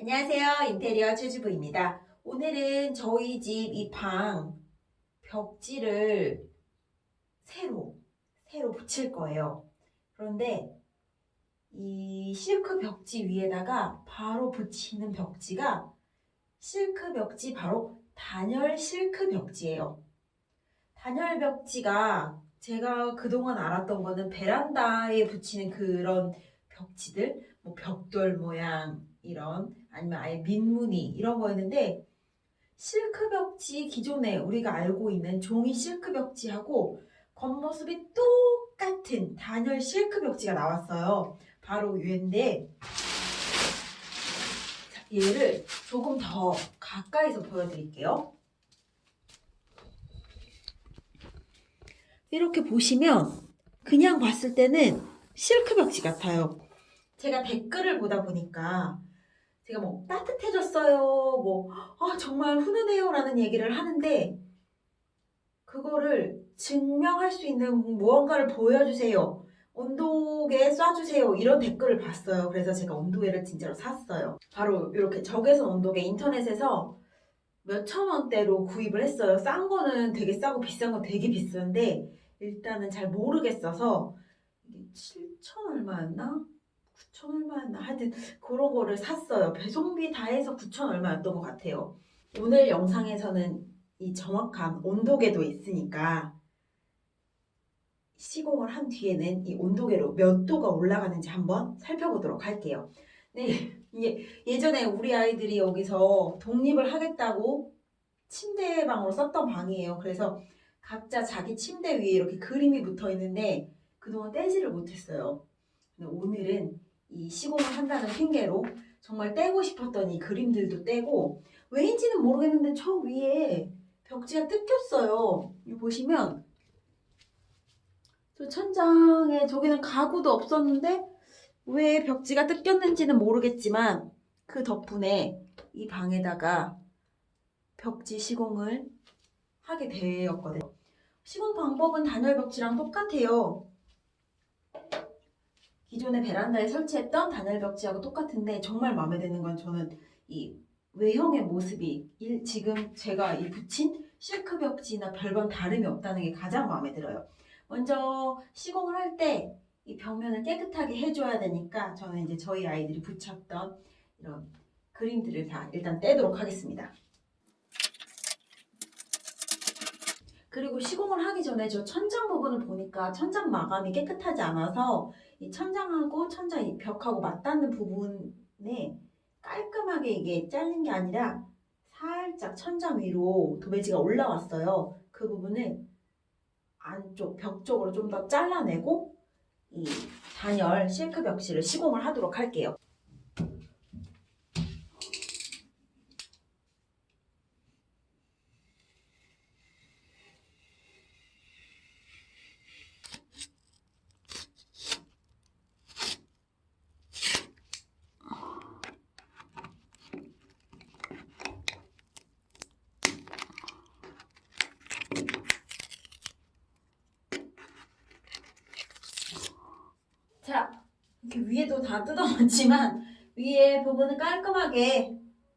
안녕하세요. 인테리어 최주부입니다. 오늘은 저희 집 이 방 벽지를 새로, 새로 붙일 거예요. 그런데 이 실크 벽지 위에다가 바로 붙이는 벽지가 실크 벽지 바로 단열 실크 벽지예요. 단열 벽지가 제가 그동안 알았던 거는 베란다에 붙이는 그런 벽지들, 뭐 벽돌 모양 이런 아니면 아예 민무늬 이런 거였는데 실크 벽지 기존에 우리가 알고 있는 종이 실크 벽지하고 겉모습이 똑같은 단열 실크 벽지가 나왔어요. 바로 얘인데 자, 얘를 조금 더 가까이서 보여드릴게요. 이렇게 보시면 그냥 봤을 때는 실크 벽지 같아요. 제가 댓글을 보다 보니까 제가 뭐 따뜻해졌어요, 뭐 아, 정말 훈훈해요 라는 얘기를 하는데 그거를 증명할 수 있는 무언가를 보여주세요. 온도계 쏴주세요. 이런 댓글을 봤어요. 그래서 제가 온도계를 진짜로 샀어요. 바로 이렇게 적외선 온도계 인터넷에서 몇천 원대로 구입을 했어요. 싼 거는 되게 싸고 비싼 건 되게 비싼데 일단은 잘 모르겠어서 이게 7천 얼마였나? 9천 얼마였나? 하여튼 그런 거를 샀어요. 배송비 다 해서 9천 얼마였던 것 같아요. 오늘 영상에서는 이 정확한 온도계도 있으니까 시공을 한 뒤에는 이 온도계로 몇 도가 올라가는지 한번 살펴보도록 할게요. 네, 이게 예전에 우리 아이들이 여기서 독립을 하겠다고 침대방으로 썼던 방이에요. 그래서 각자 자기 침대 위에 이렇게 그림이 붙어 있는데 그동안 떼지를 못했어요. 오늘은 이 시공을 한다는 핑계로 정말 떼고 싶었던 이 그림들도 떼고 왜인지는 모르겠는데 저 위에 벽지가 뜯겼어요. 이거 보시면 저 천장에 저기는 가구도 없었는데 왜 벽지가 뜯겼는지는 모르겠지만 그 덕분에 이 방에다가 벽지 시공을 하게 되었거든요. 시공 방법은 단열 벽지랑 똑같아요. 기존의 베란다에 설치했던 단열 벽지하고 똑같은데 정말 마음에 드는 건 저는 이 외형의 모습이 일- 지금 제가 이 붙인 실크 벽지나 별반 다름이 없다는 게 가장 마음에 들어요. 먼저 시공을 할 때 이 벽면을 깨끗하게 해줘야 되니까 저는 이제 저희 아이들이 붙였던 이런 그림들을 다 일단 떼도록 하겠습니다. 그리고 시공을 하기 전에 저 천장 부분을 보니까 천장 마감이 깨끗하지 않아서 이 천장하고 천장 이 벽하고 맞닿는 부분에 깔끔하게 이게 잘린 게 아니라 살짝 천장 위로 도배지가 올라왔어요. 그 부분을 안쪽 벽 쪽으로 좀 더 잘라내고 이 단열 실크 벽실을 시공을 하도록 할게요. 자, 이렇게 위에도 다 뜯어놨지만 위에 부분은 깔끔하게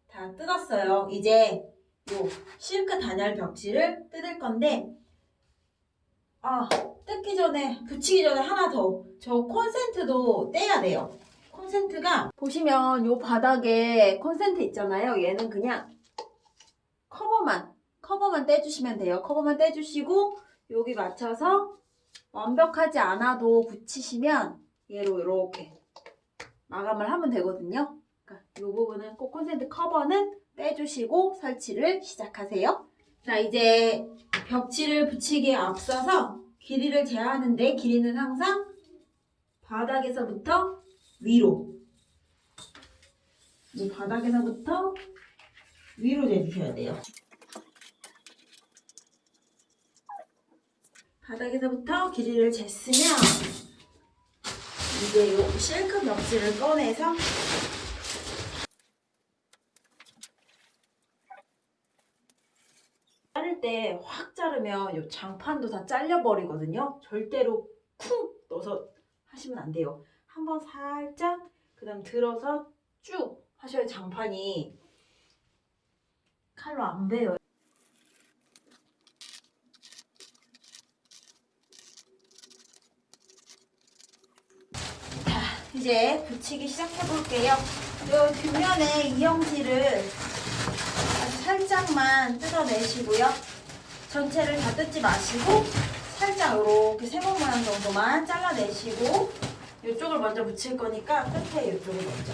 다 뜯었어요. 이제 요 실크 단열 벽지를 뜯을 건데 아, 뜯기 전에 붙이기 전에 하나 더. 저 콘센트도 떼야 돼요. 콘센트가 보시면 요 바닥에 콘센트 있잖아요. 얘는 그냥 커버만 커버만 떼주시면 돼요. 커버만 떼주시고 여기 맞춰서 완벽하지 않아도 붙이시면 얘로 이렇게 마감을 하면 되거든요. 그러니까 이 부분은 꼭 콘센트 커버는 빼주시고 설치를 시작하세요. 자 이제 벽지를 붙이기에 앞서서 길이를 재하는데 길이는 항상 바닥에서부터 위로 이 바닥에서부터 위로 재주셔야 돼요. 바닥에서부터 길이를 쟀으면 이제 요 실크 벽지를 꺼내서 자를 때 확 자르면 요 장판도 다 잘려버리거든요. 절대로 쿵 넣어서 하시면 안 돼요. 한번 살짝 그 다음 들어서 쭉 하셔야 장판이 칼로 안 베요. 자, 이제 붙이기 시작해 볼게요. 요 뒷면에 이영지를 아주 살짝만 뜯어내시고요. 전체를 다 뜯지 마시고 살짝 이렇게 세모 모양 정도만 잘라내시고 이쪽을 먼저 붙일 거니까 끝에 이쪽을 먼저.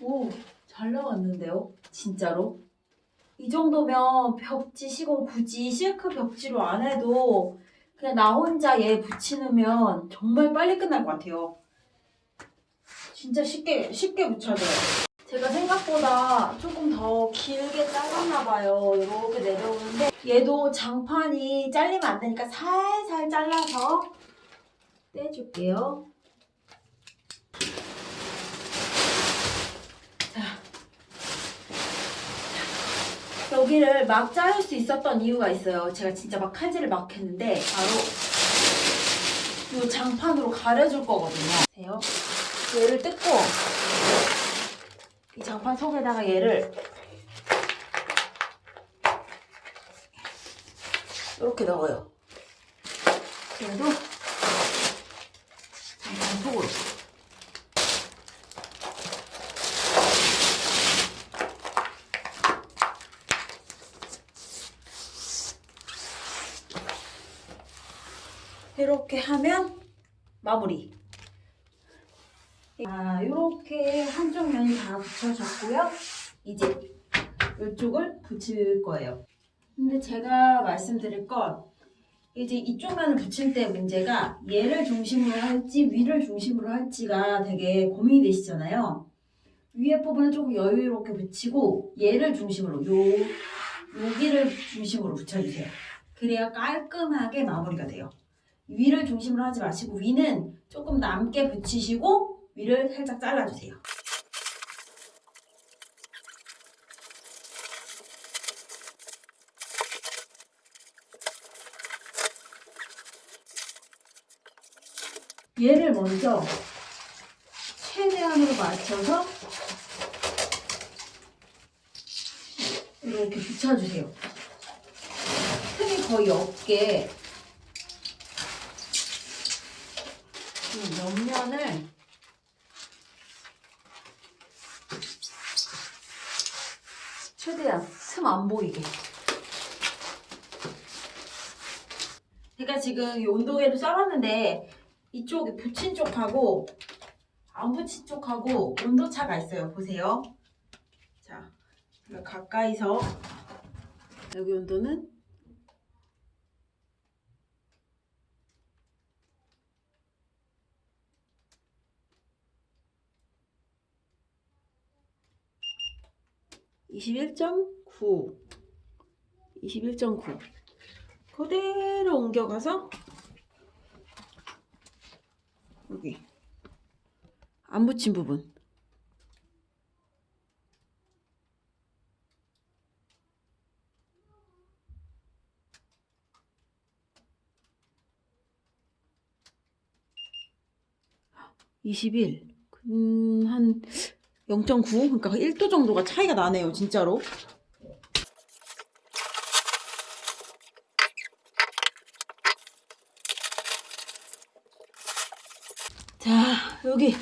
오, 잘 나왔는데요? 진짜로? 이 정도면 벽지 시공 굳이 실크 벽지로 안 해도 그냥 나 혼자 얘 붙이면 정말 빨리 끝날 것 같아요. 진짜 쉽게, 쉽게 붙여져요. 제가 생각보다 조금 더 길게 잘랐나 봐요. 이렇게 내려오는데 얘도 장판이 잘리면 안 되니까 살살 잘라서 떼줄게요. 여기를 막 자를 수 있었던 이유가 있어요. 제가 진짜 막 칼질을 막 했는데 바로 이 장판으로 가려줄 거거든요. 얘를 뜯고 이 장판 속에다가 얘를 이렇게 넣어요. 그래도 장판 속으로. 이렇게 하면 마무리. 아, 이렇게 한쪽 면이 다 붙여졌고요. 이제 이쪽을 붙일 거예요. 근데 제가 말씀드릴 건 이제 이쪽 면을 붙일 때 문제가 얘를 중심으로 할지 위를 중심으로 할지가 되게 고민이 되시잖아요. 위에 부분은 조금 여유롭게 붙이고 얘를 중심으로 요 여기를 중심으로 붙여주세요. 그래야 깔끔하게 마무리가 돼요. 위를 중심으로 하지 마시고 위는 조금 남게 붙이시고 위를 살짝 잘라주세요. 얘를 먼저 최대한으로 맞춰서 이렇게 붙여주세요. 틈이 거의 없게 이 옆면을 최대한 틈 안 보이게. 제가 지금 이 온도계를 썰었는데 이쪽에 붙인 쪽하고 안 붙인 쪽하고 온도 차가 있어요. 보세요. 자, 가까이서 여기 온도는 21.9 21.9 그대로 옮겨가서 여기 안 붙인 부분. (21) 음, 한 0.9 그러니까 1도 정도가 차이가 나네요 진짜로. 자 여기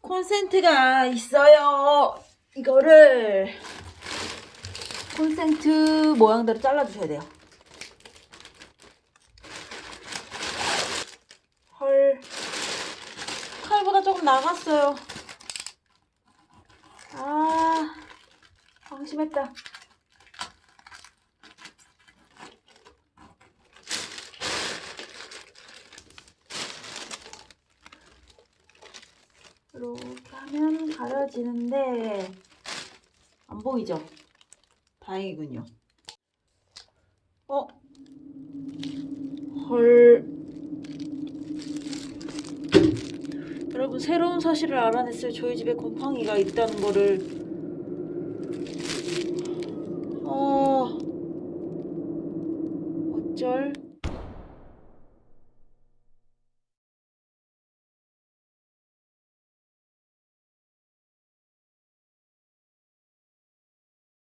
콘센트가 있어요. 이거를 콘센트 모양대로 잘라주셔야 돼요. 헐. 칼보다 조금 나갔어요 아 방 심했다. 이렇게 하면 가려지는데 안 보이죠? 다행이군요. 어? 헐. 여러분 새로운 사실을 알아냈어요. 저희 집에 곰팡이가 있다는 거를. 어.